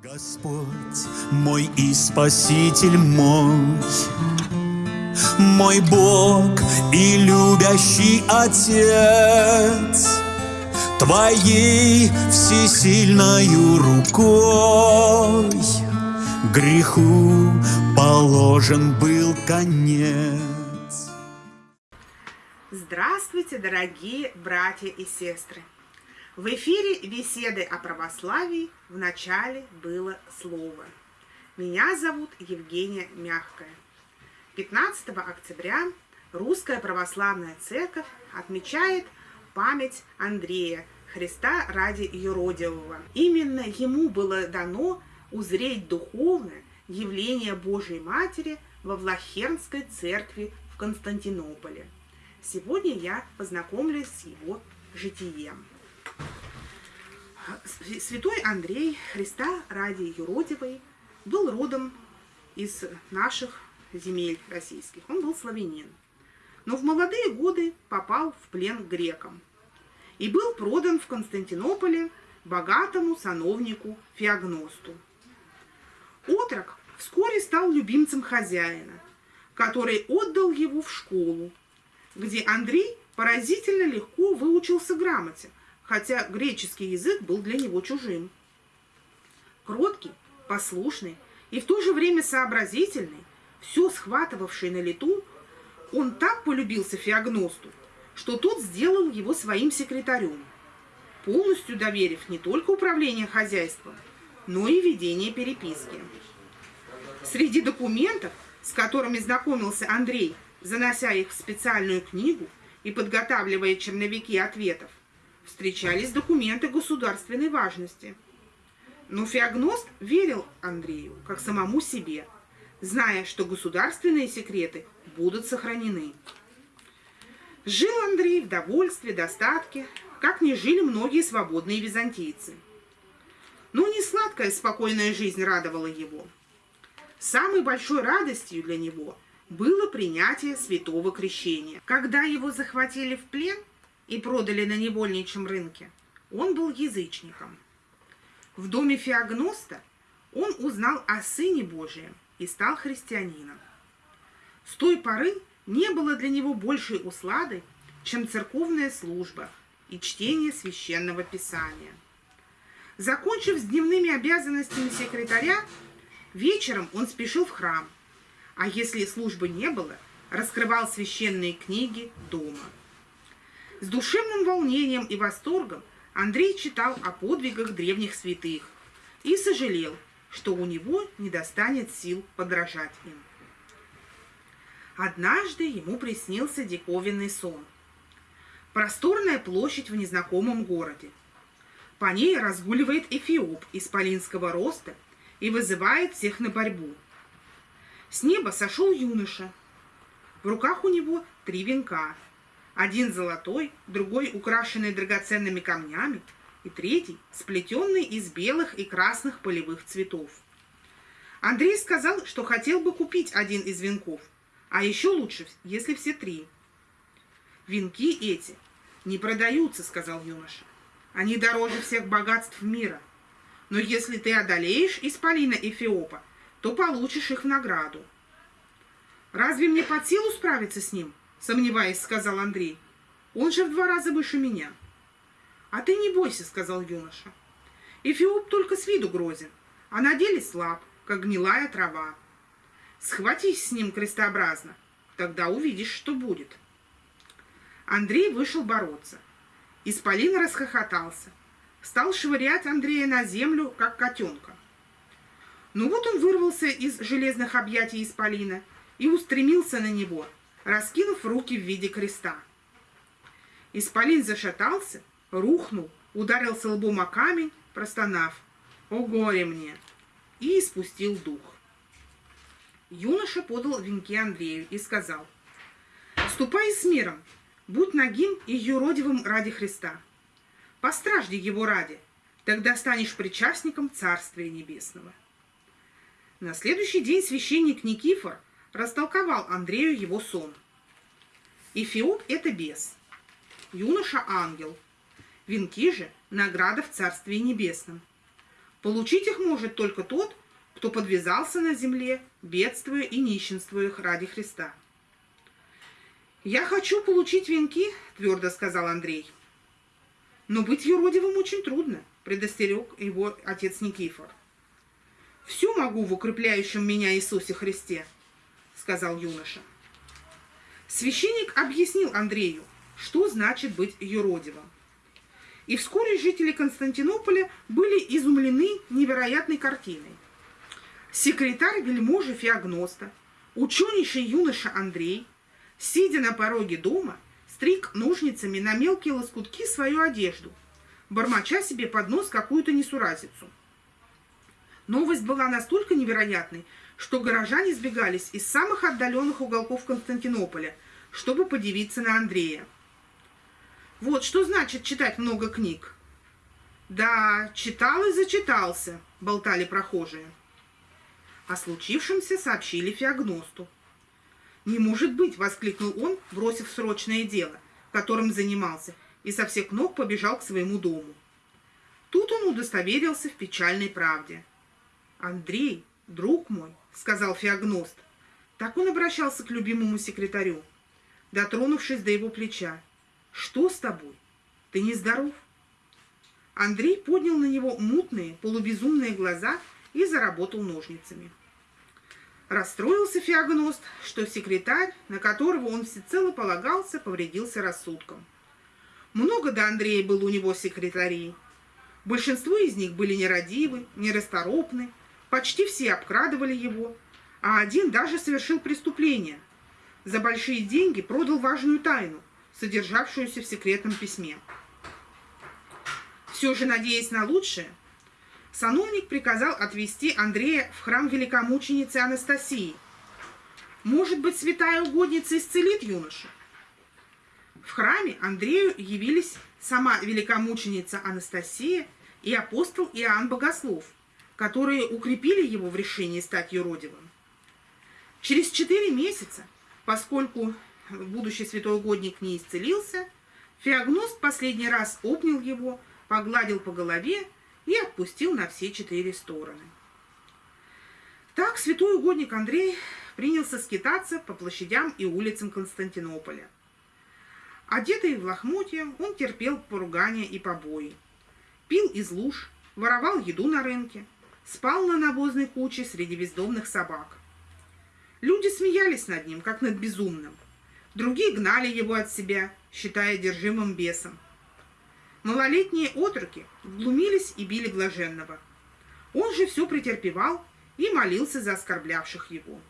Господь мой и Спаситель мой, мой Бог и любящий Отец, Твоей всесильною рукой греху положен был конец. Здравствуйте, дорогие братья и сестры! В эфире беседы о православии в начале было слово. Меня зовут Евгения Мягкая. 15 октября Русская Православная Церковь отмечает память Андрея, Христа ради юродивого. Именно ему было дано узреть духовное явление Божьей Матери во Влахернской церкви в Константинополе. Сегодня я познакомлюсь с его житием. Святой Андрей Христа ради юродивой был родом из наших земель российских. Он был славянин. Но в молодые годы попал в плен грекам и был продан в Константинополе богатому сановнику Феогносту. Отрок вскоре стал любимцем хозяина, который отдал его в школу, где Андрей поразительно легко выучился грамоте, хотя греческий язык был для него чужим. Кроткий, послушный и в то же время сообразительный, все схватывавший на лету, он так полюбился Феогносту, что тот сделал его своим секретарем, полностью доверив не только управление хозяйством, но и ведение переписки. Среди документов, с которыми знакомился Андрей, занося их в специальную книгу и подготавливая черновики ответов, встречались документы государственной важности. Но Феогност верил Андрею как самому себе, зная, что государственные секреты будут сохранены. Жил Андрей в довольстве, достатке, как не жили многие свободные византийцы. Но не сладкая спокойная жизнь радовала его. Самой большой радостью для него было принятие святого крещения. Когда его захватили в плен, и продали на невольничьем рынке, он был язычником. В доме Феогноста он узнал о Сыне Божием и стал христианином. С той поры не было для него большей услады, чем церковная служба и чтение священного писания. Закончив с дневными обязанностями секретаря, вечером он спешил в храм, а если службы не было, раскрывал священные книги дома. С душевным волнением и восторгом Андрей читал о подвигах древних святых и сожалел, что у него не достанет сил подражать им. Однажды ему приснился диковинный сон. Просторная площадь в незнакомом городе. По ней разгуливает эфиоп исполинского роста и вызывает всех на борьбу. С неба сошел юноша. В руках у него три венка – один золотой, другой украшенный драгоценными камнями, и третий сплетенный из белых и красных полевых цветов. Андрей сказал, что хотел бы купить один из венков, а еще лучше, если все три. «Венки эти не продаются», — сказал юноша. «Они дороже всех богатств мира. Но если ты одолеешь Исполина Эфиопа, то получишь их в награду». «Разве мне под силу справиться с ним?» Сомневаясь, сказал Андрей. Он же в два раза выше меня. А ты не бойся, сказал юноша. Эфиоп только с виду грозен, а на деле слаб, как гнилая трава. Схватись с ним крестообразно, тогда увидишь, что будет. Андрей вышел бороться. Исполин расхохотался. Стал швырять Андрея на землю, как котенка. Ну вот он вырвался из железных объятий Исполина и устремился на него – раскинув руки в виде креста. Исполин зашатался, рухнул, ударился лбом о камень, простонав «О горе мне!» и испустил дух. Юноша подал венки Андрею и сказал «Ступай с миром, будь нагим и юродивым ради Христа. Постражди его ради, тогда станешь причастником Царствия Небесного». На следующий день священник Никифор растолковал Андрею его сон. Эфиоп – это бес, юноша – ангел, венки же – награда в Царстве Небесном. Получить их может только тот, кто подвязался на земле, бедствуя и нищенствуя ради Христа. «Я хочу получить венки», — твердо сказал Андрей. «Но быть юродивым очень трудно», — предостерег его отец Никифор. «Всю могу в укрепляющем меня Иисусе Христе», — сказал юноша. Священник объяснил Андрею, что значит быть юродивым. И вскоре жители Константинополя были изумлены невероятной картиной. Секретарь вельможи Феогноста, ученейший юноша Андрей, сидя на пороге дома, стриг ножницами на мелкие лоскутки свою одежду, бормоча себе под нос какую-то несуразицу. Новость была настолько невероятной, что горожане сбегались из самых отдаленных уголков Константинополя, чтобы подивиться на Андрея. Вот что значит читать много книг. Да, читал и зачитался, болтали прохожие. О случившемся сообщили Феогносту. «Не может быть!» — воскликнул он, бросив срочное дело, которым занимался, и со всех ног побежал к своему дому. Тут он удостоверился в печальной правде. «Андрей, друг мой», — сказал Феогност, так он обращался к любимому секретарю, дотронувшись до его плеча. Что с тобой? Ты нездоров? Андрей поднял на него мутные, полубезумные глаза и заработал ножницами. Расстроился феогност, что секретарь, на которого он всецело полагался, повредился рассудком. Много до Андрея было у него секретарей. Большинство из них были нерадивы, нерасторопны, почти все обкрадывали его, а один даже совершил преступление. За большие деньги продал важную тайну, содержавшуюся в секретном письме. Все же, надеясь на лучшее, сановник приказал отвезти Андрея в храм великомученицы Анастасии. Может быть, святая угодница исцелит юношу? В храме Андрею явились сама великомученица Анастасия и апостол Иоанн Богослов, которые укрепили его в решении стать юродивым. Через четыре месяца, поскольку будущий святой угодник не исцелился, Феогност последний раз обнял его, погладил по голове и отпустил на все четыре стороны. Так святой угодник Андрей принялся скитаться по площадям и улицам Константинополя. Одетый в лохмотья, он терпел поругания и побои. Пил из луж, воровал еду на рынке, спал на навозной куче среди бездомных собак. Люди смеялись над ним, как над безумным – Другие гнали его от себя, считая держимым бесом. Малолетние отроки глумились и били блаженного. Он же все претерпевал и молился за оскорблявших его.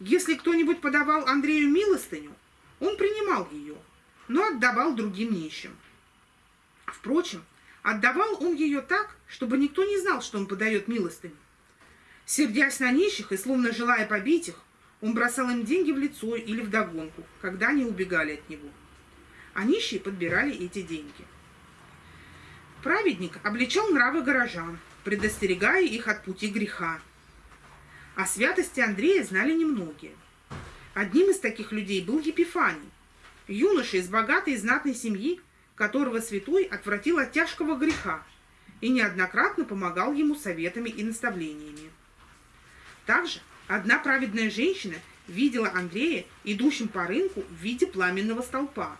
Если кто-нибудь подавал Андрею милостыню, он принимал ее, но отдавал другим нищим. Впрочем, отдавал он ее так, чтобы никто не знал, что он подает милостыню. Сердясь на нищих и словно желая побить их, он бросал им деньги в лицо или в догонку, когда они убегали от него. А нищие подбирали эти деньги. Праведник обличал нравы горожан, предостерегая их от пути греха. О святости Андрея знали немногие. Одним из таких людей был Епифаний, юноша из богатой и знатной семьи, которого святой отвратил от тяжкого греха и неоднократно помогал ему советами и наставлениями. Также Одна праведная женщина видела Андрея, идущим по рынку в виде пламенного столпа.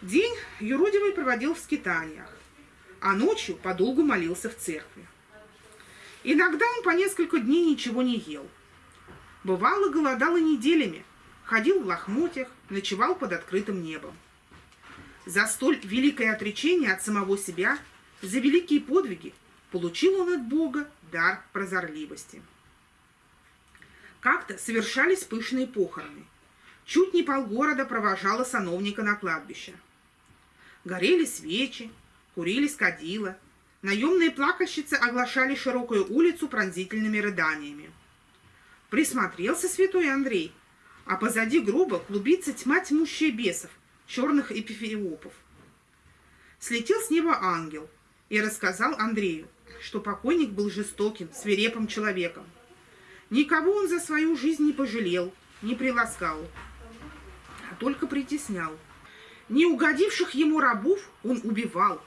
День юродивый проводил в скитаниях, а ночью подолгу молился в церкви. Иногда он по несколько дней ничего не ел. Бывало, голодал и неделями, ходил в лохмотьях, ночевал под открытым небом. За столь великое отречение от самого себя, за великие подвиги, получил он от Бога дар прозорливости. Как-то совершались пышные похороны. Чуть не полгорода провожало сановника на кладбище. Горели свечи, курились кадила. Наемные плакальщицы оглашали широкую улицу пронзительными рыданиями. Присмотрелся святой Андрей, а позади гроба клубится тьма тьмущая бесов, черных эпифеопов. Слетел с неба ангел и рассказал Андрею, что покойник был жестоким, свирепым человеком, Никого он за свою жизнь не пожалел, не приласкал, а только притеснял. Не угодивших ему рабов он убивал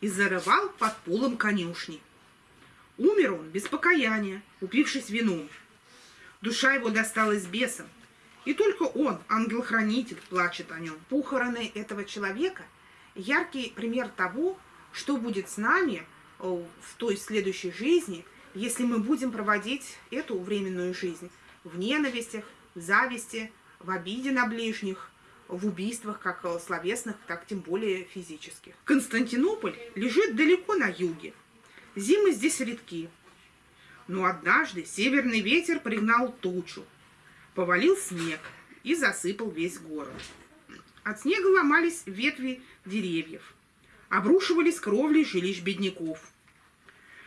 и зарывал под полом конюшни. Умер он без покаяния, упившись вином. Душа его досталась бесам, и только он, ангел-хранитель, плачет о нем. Похороны этого человека – яркий пример того, что будет с нами в той следующей жизни, если мы будем проводить эту временную жизнь в ненавистях, в зависти, в обиде на ближних, в убийствах как словесных, так тем более физических. Константинополь лежит далеко на юге. Зимы здесь редки. Но однажды северный ветер пригнал тучу, повалил снег и засыпал весь город. От снега ломались ветви деревьев, обрушивались кровли жилищ бедняков.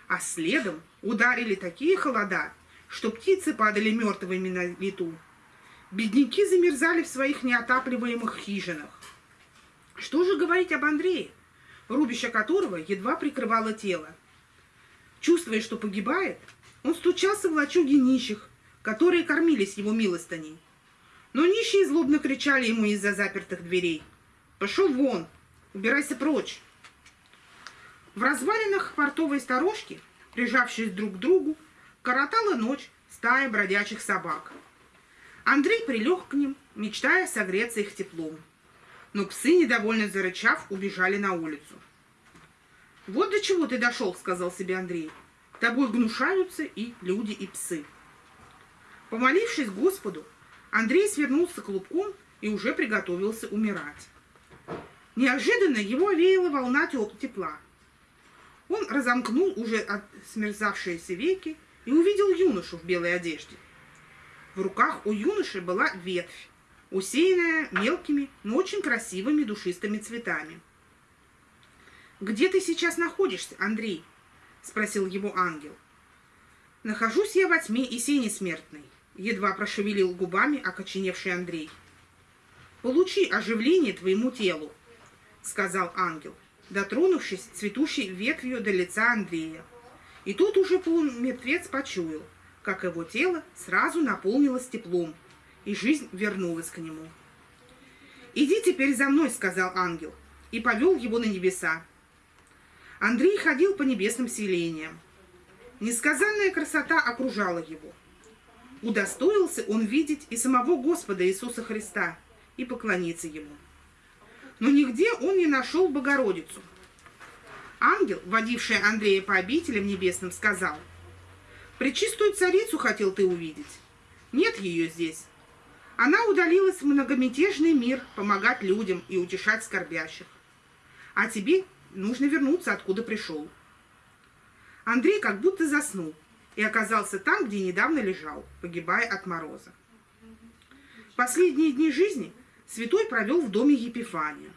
А следом ударили такие холода, что птицы падали мертвыми на лету. Бедняки замерзали в своих неотапливаемых хижинах. Что же говорить об Андрее, рубище которого едва прикрывало тело? Чувствуя, что погибает, он стучался в лачуги нищих, которые кормились его милостыней. Но нищие злобно кричали ему из-за запертых дверей. «Пошел вон! Убирайся прочь!» В развалинах портовой сторожки, прижавшись друг к другу, коротала ночь стая бродячих собак – Андрей прилег к ним, мечтая согреться их теплом. Но псы, недовольно зарычав, убежали на улицу. «Вот до чего ты дошел», — сказал себе Андрей. «Тобой гнушаются и люди, и псы». Помолившись Господу, Андрей свернулся клубком и уже приготовился умирать. Неожиданно его овеяла волна тепла. Он разомкнул уже смерзавшиеся веки и увидел юношу в белой одежде. В руках у юноши была ветвь, усеянная мелкими, но очень красивыми душистыми цветами. «Где ты сейчас находишься, Андрей?» – спросил его ангел. «Нахожусь я во тьме и сене смертной», – едва прошевелил губами окоченевший Андрей. «Получи оживление твоему телу», – сказал ангел, дотронувшись цветущей ветвью до лица Андрея. И тут уже полумертвец почуял, как его тело сразу наполнилось теплом, и жизнь вернулась к нему. «Иди теперь за мной», — сказал ангел, и повел его на небеса. Андрей ходил по небесным селениям. Несказанная красота окружала его. Удостоился он видеть и самого Господа Иисуса Христа и поклониться Ему. Но нигде он не нашел Богородицу. Ангел, водивший Андрея по обителям небесным, сказал — Пречистую царицу хотел ты увидеть. Нет ее здесь. Она удалилась в многомятежный мир помогать людям и утешать скорбящих. А тебе нужно вернуться, откуда пришел. Андрей как будто заснул и оказался там, где недавно лежал, погибая от мороза. Последние дни жизни святой провел в доме Епифания.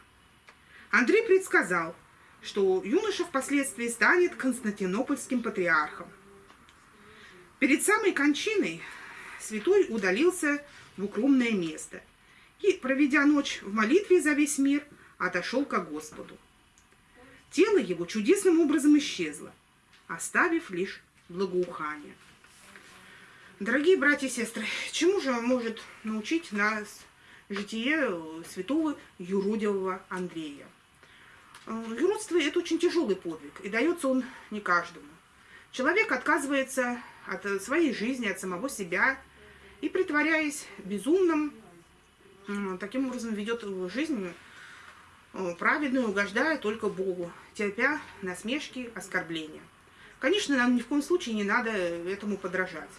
Андрей предсказал, что юноша впоследствии станет константинопольским патриархом. Перед самой кончиной святой удалился в укромное место и, проведя ночь в молитве за весь мир, отошел к Господу. Тело его чудесным образом исчезло, оставив лишь благоухание. Дорогие братья и сестры, чему же может научить нас житие святого юродивого Андрея? Юродство – это очень тяжелый подвиг, и дается он не каждому. Человек отказывается от своей жизни, от самого себя, и, притворяясь безумным, таким образом ведет жизнь э, праведную, угождая только Богу, терпя насмешки, оскорбления. Конечно, нам ни в коем случае не надо этому подражать.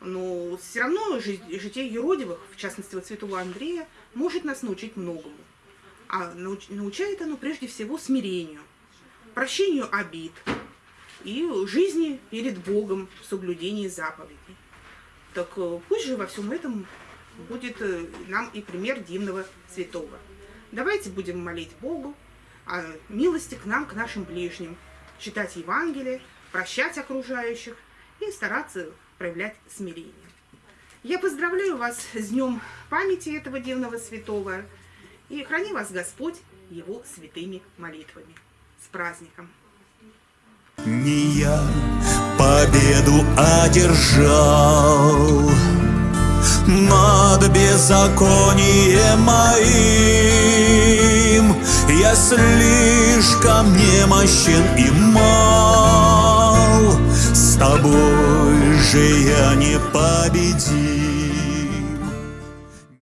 Но все равно житие юродивых, в частности, вот святого Андрея, может нас научить многому. А научает оно прежде всего смирению, прощению обид, и жизни перед Богом в соблюдении заповедей. Так э, пусть же во всем этом будет э, нам и пример дивного святого. Давайте будем молить Богу о милости к нам, к нашим ближним, читать Евангелие, прощать окружающих и стараться проявлять смирение. Я поздравляю вас с днем памяти этого дивного святого и храни вас Господь его святыми молитвами. С праздником! Не я победу одержал Над беззаконием моим слишком немощен и мал. С тобой же я не победим